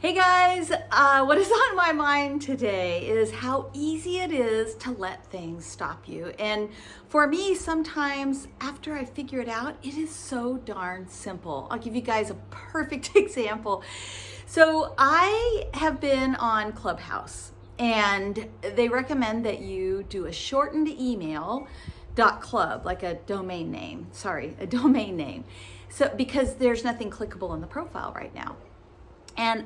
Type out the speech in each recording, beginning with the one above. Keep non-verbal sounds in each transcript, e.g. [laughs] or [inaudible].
Hey guys, uh, what is [laughs] on my mind today is how easy it is to let things stop you. And for me, sometimes after I figure it out, it is so darn simple. I'll give you guys a perfect [laughs] example. So I have been on Clubhouse and they recommend that you do a shortened email dot club like a domain name sorry a [laughs] domain name so because there's nothing clickable in the profile right now and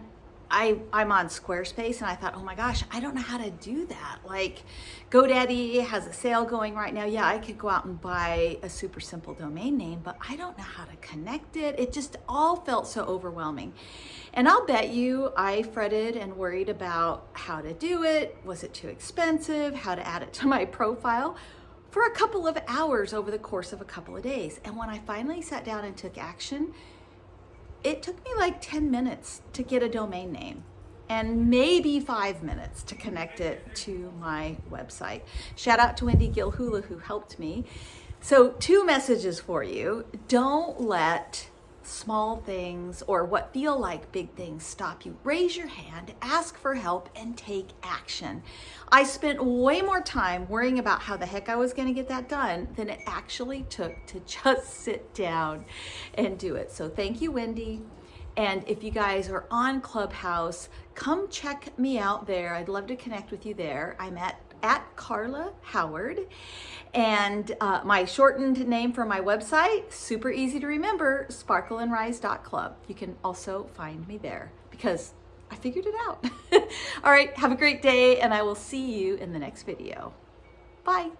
I, I'm on Squarespace and I thought, oh my gosh, I don't know how to do that. Like GoDaddy has a sale going right now. Yeah, I could go out and buy a super simple domain name, but I don't know how to connect it. It just all felt so overwhelming. And I'll bet you I fretted and worried about how to do it. Was it too expensive? How to add it to [laughs] my profile? for a couple of hours over the course of a couple of days. And when I finally sat down and took action, it took me like 10 minutes to get a domain name and maybe five minutes to connect it to my website. Shout out to Wendy Gilhula who helped me. So two messages for you. Don't let small things or what feel like big things stop you. Raise your hand, ask for help, and take action. I spent way more time worrying about how the heck I was going to get that done than it actually took to [laughs] just sit down and do it. So thank you, Wendy. And if you guys are on Clubhouse, come check me out there. I'd love to connect with you there. I'm at at Carla Howard. And uh, my shortened name for my website, super easy to remember, sparkleandrise.club. You can also find me there because I figured it out. [laughs] All right, have a great day and I will see you in the next video. Bye.